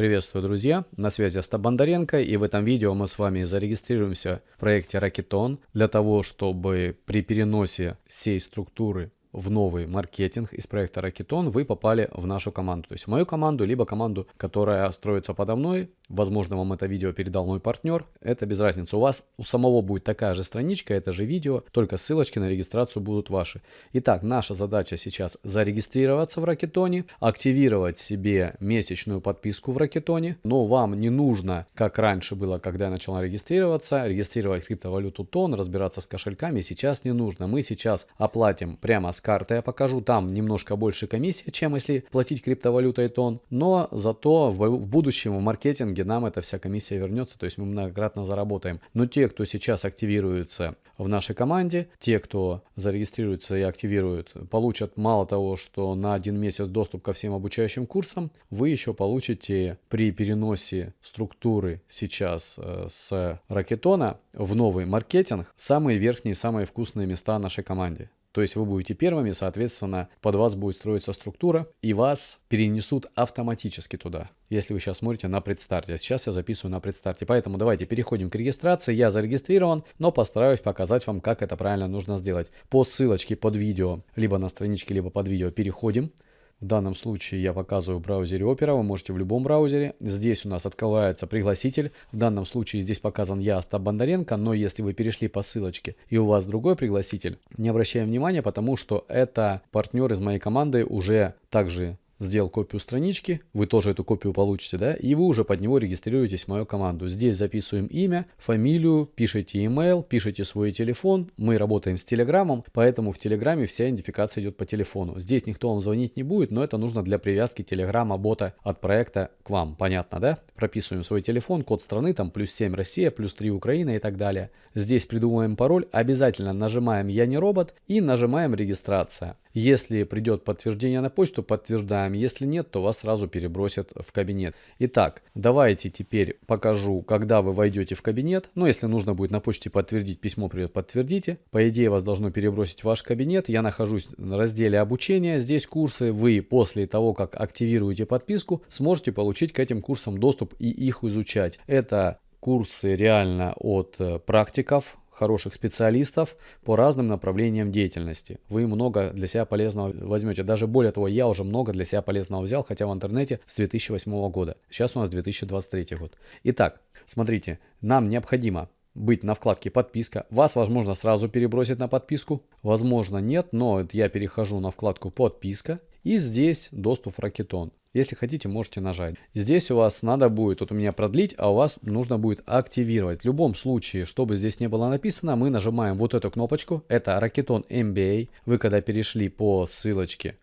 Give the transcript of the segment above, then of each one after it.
Приветствую, друзья! На связи Остап Бондаренко, и в этом видео мы с вами зарегистрируемся в проекте Rocketon для того, чтобы при переносе всей структуры в новый маркетинг из проекта Rocketon вы попали в нашу команду. То есть в мою команду, либо команду, которая строится подо мной. Возможно, вам это видео передал мой партнер. Это без разницы. У вас у самого будет такая же страничка, это же видео, только ссылочки на регистрацию будут ваши. Итак, наша задача сейчас зарегистрироваться в Ракетоне, активировать себе месячную подписку в Ракетоне. Но вам не нужно, как раньше было, когда я начал регистрироваться, регистрировать криптовалюту тон, разбираться с кошельками. Сейчас не нужно. Мы сейчас оплатим прямо с с карты я покажу. Там немножко больше комиссия, чем если платить криптовалютой тон. Но зато в, в будущем в маркетинге нам эта вся комиссия вернется. То есть мы многократно заработаем. Но те, кто сейчас активируется в нашей команде, те, кто зарегистрируется и активирует, получат мало того, что на один месяц доступ ко всем обучающим курсам, вы еще получите при переносе структуры сейчас э, с ракетона в новый маркетинг самые верхние, самые вкусные места нашей команде. То есть вы будете первыми, соответственно, под вас будет строиться структура, и вас перенесут автоматически туда, если вы сейчас смотрите на предстарте. А сейчас я записываю на предстарте. Поэтому давайте переходим к регистрации. Я зарегистрирован, но постараюсь показать вам, как это правильно нужно сделать. По ссылочке под видео, либо на страничке, либо под видео переходим. В данном случае я показываю в браузере Opera, вы можете в любом браузере. Здесь у нас открывается пригласитель. В данном случае здесь показан я, Остап Бондаренко, но если вы перешли по ссылочке и у вас другой пригласитель, не обращаем внимания, потому что это партнер из моей команды уже также сделал копию странички, вы тоже эту копию получите, да, и вы уже под него регистрируетесь в мою команду. Здесь записываем имя, фамилию, пишите email, пишите свой телефон. Мы работаем с Телеграмом, поэтому в Телеграме вся идентификация идет по телефону. Здесь никто вам звонить не будет, но это нужно для привязки Телеграма бота от проекта к вам. Понятно, да? Прописываем свой телефон, код страны, там плюс 7 Россия, плюс 3 Украина и так далее. Здесь придумываем пароль, обязательно нажимаем «Я не робот» и нажимаем «Регистрация». Если придет подтверждение на почту, подтверждаем. Если нет, то вас сразу перебросят в кабинет. Итак, давайте теперь покажу, когда вы войдете в кабинет. Ну, если нужно будет на почте подтвердить, письмо придет, подтвердите. По идее, вас должно перебросить в ваш кабинет. Я нахожусь в разделе обучения. Здесь курсы. Вы после того, как активируете подписку, сможете получить к этим курсам доступ и их изучать. Это курсы реально от э, практиков, хороших специалистов по разным направлениям деятельности. Вы много для себя полезного возьмете. Даже более того, я уже много для себя полезного взял, хотя в интернете с 2008 года. Сейчас у нас 2023 год. Итак, смотрите, нам необходимо быть на вкладке подписка. Вас, возможно, сразу перебросить на подписку. Возможно, нет, но я перехожу на вкладку подписка. И здесь доступ в Ракетон. Если хотите, можете нажать. Здесь у вас надо будет, вот у меня продлить, а у вас нужно будет активировать. В любом случае, чтобы здесь не было написано, мы нажимаем вот эту кнопочку. Это Racketon MBA. Вы когда перешли по ссылочке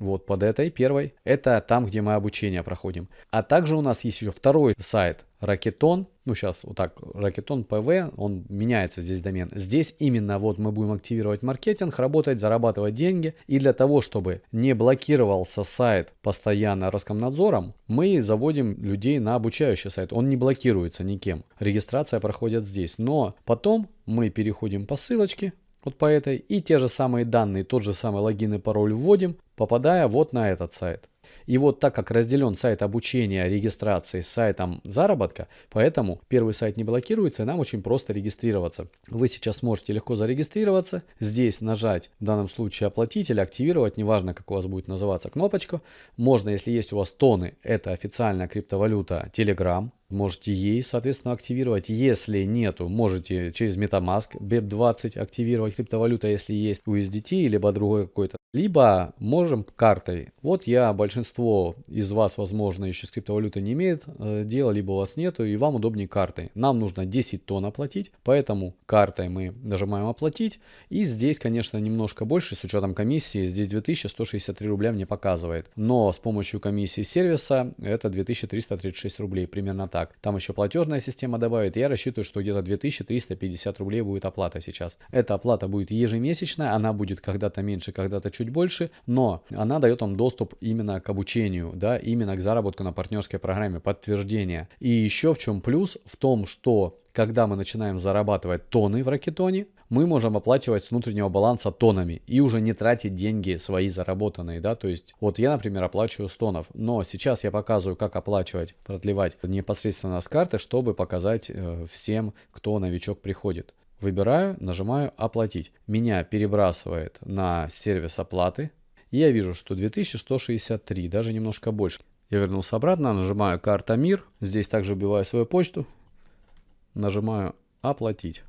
вот под этой первой, это там, где мы обучение проходим. А также у нас есть еще второй сайт Ракетон, ну сейчас вот так, Ракетон ПВ, он меняется здесь домен. Здесь именно вот мы будем активировать маркетинг, работать, зарабатывать деньги. И для того, чтобы не блокировался сайт постоянно Роскомнадзором, мы заводим людей на обучающий сайт. Он не блокируется никем. Регистрация проходит здесь. Но потом мы переходим по ссылочке, вот по этой, и те же самые данные, тот же самый логин и пароль вводим, попадая вот на этот сайт. И вот так как разделен сайт обучения, регистрации с сайтом заработка, поэтому первый сайт не блокируется, и нам очень просто регистрироваться. Вы сейчас можете легко зарегистрироваться, здесь нажать в данном случае оплатить или активировать, неважно как у вас будет называться кнопочка. Можно, если есть у вас тоны, это официальная криптовалюта Telegram, можете ей, соответственно, активировать. Если нету, можете через MetaMask BEP20 активировать криптовалюта, если есть USDT, либо другой какой-то. Либо можем картой. Вот я, большинство из вас, возможно, еще с криптовалютой не имеет э, дела, либо у вас нету, и вам удобнее картой. Нам нужно 10 тонн оплатить, поэтому картой мы нажимаем оплатить. И здесь, конечно, немножко больше, с учетом комиссии, здесь 2163 рубля мне показывает. Но с помощью комиссии сервиса это 2336 рублей, примерно так. Там еще платежная система добавит. Я рассчитываю, что где-то 2350 рублей будет оплата сейчас. Эта оплата будет ежемесячная, она будет когда-то меньше, когда-то чуть больше, но она дает вам доступ именно к обучению, да, именно к заработку на партнерской программе, подтверждение. И еще в чем плюс? В том, что когда мы начинаем зарабатывать тонны в ракетоне, мы можем оплачивать с внутреннего баланса тонами и уже не тратить деньги свои заработанные, да, то есть вот я, например, оплачиваю с тонов, но сейчас я показываю, как оплачивать, продлевать непосредственно с карты, чтобы показать э, всем, кто новичок приходит. Выбираю, нажимаю «Оплатить». Меня перебрасывает на сервис оплаты. И я вижу, что 2163, даже немножко больше. Я вернулся обратно, нажимаю «Карта МИР». Здесь также вбиваю свою почту. Нажимаю «Оплатить».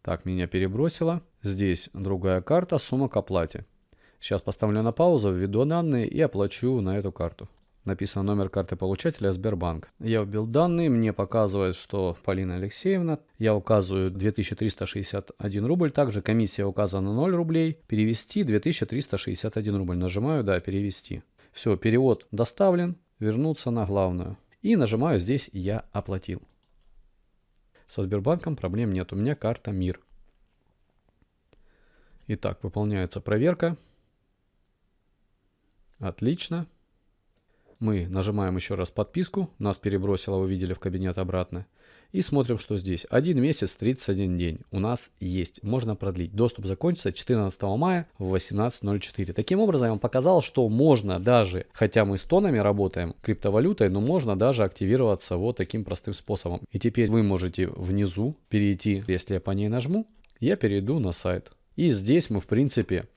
Так, меня перебросило. Здесь другая карта, сумма к оплате. Сейчас поставлю на паузу, введу данные и оплачу на эту карту. Написан номер карты получателя Сбербанк. Я вбил данные, мне показывает, что Полина Алексеевна. Я указываю 2361 рубль. Также комиссия указана 0 рублей. Перевести 2361 рубль. Нажимаю «Да, перевести». Все, перевод доставлен. Вернуться на главную. И нажимаю здесь «Я оплатил». Со Сбербанком проблем нет. У меня карта МИР. Итак, выполняется проверка. Отлично. Мы нажимаем еще раз подписку. Нас перебросило, вы видели, в кабинет обратно. И смотрим, что здесь. 1 месяц 31 день у нас есть. Можно продлить. Доступ закончится 14 мая в 18.04. Таким образом, я вам показал, что можно даже, хотя мы с тонами работаем, криптовалютой, но можно даже активироваться вот таким простым способом. И теперь вы можете внизу перейти, если я по ней нажму, я перейду на сайт. И здесь мы, в принципе,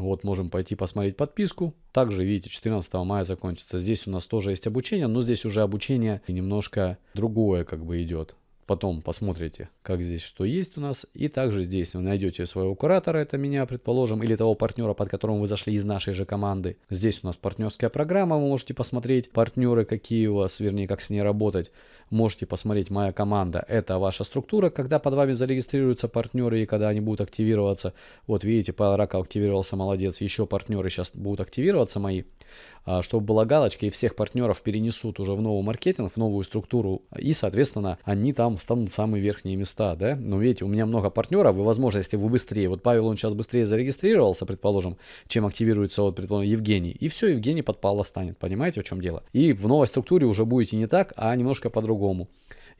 вот можем пойти посмотреть подписку. Также, видите, 14 мая закончится. Здесь у нас тоже есть обучение, но здесь уже обучение немножко другое как бы идет. Потом посмотрите, как здесь что есть у нас. И также здесь вы найдете своего куратора, это меня, предположим, или того партнера, под которым вы зашли из нашей же команды. Здесь у нас партнерская программа, вы можете посмотреть партнеры, какие у вас, вернее, как с ней работать. Можете посмотреть моя команда, это ваша структура, когда под вами зарегистрируются партнеры и когда они будут активироваться. Вот видите, Павел Раков активировался, молодец. Еще партнеры сейчас будут активироваться мои. А, чтобы была галочка, и всех партнеров перенесут уже в новый маркетинг, в новую структуру, и, соответственно, они там станут самые верхние места, да. Но видите, у меня много партнеров, и, возможно, если вы быстрее, вот Павел, он сейчас быстрее зарегистрировался, предположим, чем активируется, вот, предположим, Евгений, и все, Евгений подпало станет, понимаете, в чем дело? И в новой структуре уже будете не так, а немножко по-другому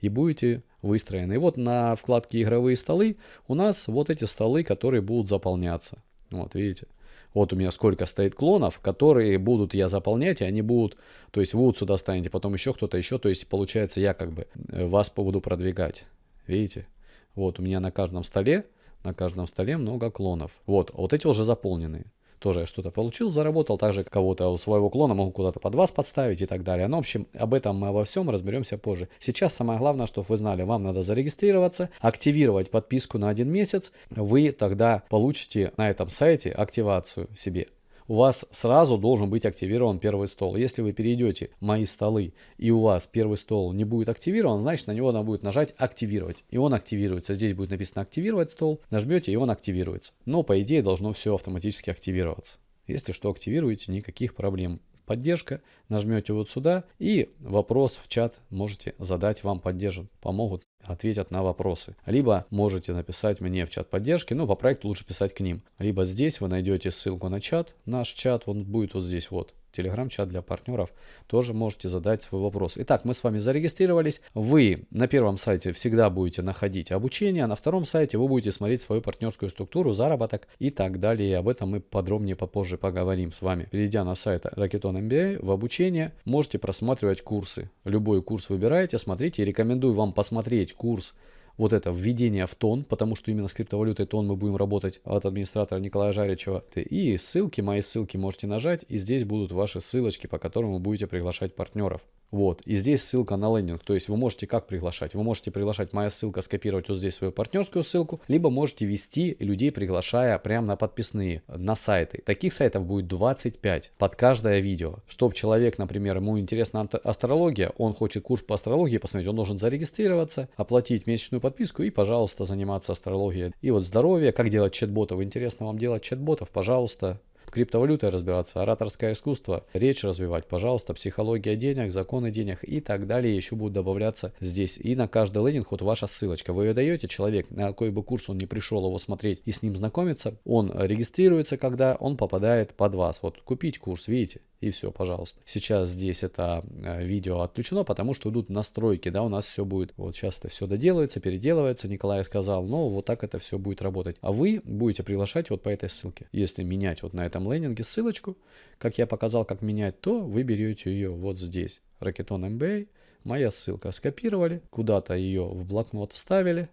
и будете выстроены. И вот на вкладке игровые столы у нас вот эти столы, которые будут заполняться. Вот видите. Вот у меня сколько стоит клонов, которые будут я заполнять, и они будут, то есть вы вот сюда станете, потом еще кто-то еще, то есть получается я как бы э, вас буду продвигать. Видите? Вот у меня на каждом столе, на каждом столе много клонов. Вот, вот эти уже заполнены тоже что-то получил, заработал, также кого-то у своего клона могу куда-то под вас подставить и так далее. Но, ну, в общем, об этом мы обо всем разберемся позже. Сейчас самое главное, чтобы вы знали, вам надо зарегистрироваться, активировать подписку на один месяц, вы тогда получите на этом сайте активацию себе у вас сразу должен быть активирован первый стол. Если вы перейдете мои столы и у вас первый стол не будет активирован, значит на него надо будет нажать активировать. И он активируется. Здесь будет написано активировать стол. Нажмете и он активируется. Но по идее должно все автоматически активироваться. Если что активируете, никаких проблем поддержка, нажмете вот сюда и вопрос в чат можете задать, вам поддержан, помогут, ответят на вопросы. Либо можете написать мне в чат поддержки, но по проекту лучше писать к ним. Либо здесь вы найдете ссылку на чат, наш чат, он будет вот здесь вот телеграм-чат для партнеров, тоже можете задать свой вопрос. Итак, мы с вами зарегистрировались. Вы на первом сайте всегда будете находить обучение, а на втором сайте вы будете смотреть свою партнерскую структуру, заработок и так далее. Об этом мы подробнее попозже поговорим с вами. Перейдя на сайт Racketon MBA в обучение, можете просматривать курсы. Любой курс выбираете, смотрите. Рекомендую вам посмотреть курс вот это введение в тон, потому что именно с криптовалютой тон мы будем работать от администратора Николая Жаричева. И ссылки, мои ссылки можете нажать, и здесь будут ваши ссылочки, по которым вы будете приглашать партнеров. Вот, и здесь ссылка на лендинг, то есть вы можете как приглашать? Вы можете приглашать, моя ссылка, скопировать вот здесь свою партнерскую ссылку, либо можете вести людей, приглашая прямо на подписные, на сайты. Таких сайтов будет 25 под каждое видео. Чтобы человек, например, ему интересна астрология, он хочет курс по астрологии посмотреть, он должен зарегистрироваться, оплатить месячную подписку и, пожалуйста, заниматься астрологией. И вот здоровье, как делать чат-ботов, интересно вам делать чат-ботов, пожалуйста, в криптовалюте разбираться, ораторское искусство, речь развивать, пожалуйста, психология денег, законы денег и так далее еще будут добавляться здесь. И на каждый лендинг вот ваша ссылочка. Вы ее даете, человек, на какой бы курс он не пришел его смотреть и с ним знакомиться, он регистрируется, когда он попадает под вас. Вот купить курс, видите, и все, пожалуйста. Сейчас здесь это э, видео отключено, потому что идут настройки, да, у нас все будет, вот сейчас это все доделается, переделывается, Николай сказал, но вот так это все будет работать. А вы будете приглашать вот по этой ссылке. Если менять вот на этом лендинге ссылочку, как я показал, как менять, то вы берете ее вот здесь, Racketon MBA, моя ссылка, скопировали, куда-то ее в блокнот вставили,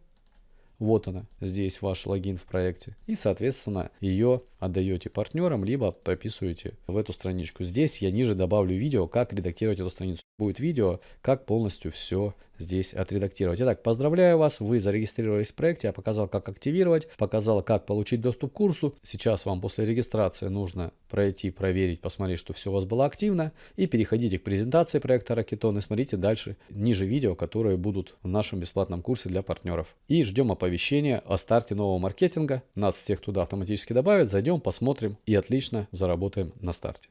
вот она, здесь ваш логин в проекте. И, соответственно, ее отдаете партнерам, либо прописываете в эту страничку. Здесь я ниже добавлю видео, как редактировать эту страницу. Будет видео, как полностью все здесь отредактировать. Итак, поздравляю вас, вы зарегистрировались в проекте, я показал, как активировать, показал, как получить доступ к курсу. Сейчас вам после регистрации нужно пройти, проверить, посмотреть, что все у вас было активно. И переходите к презентации проекта Racketon и смотрите дальше, ниже видео, которые будут в нашем бесплатном курсе для партнеров. И ждем оповещения о старте нового маркетинга. Нас всех туда автоматически добавят, зайдем, посмотрим и отлично заработаем на старте.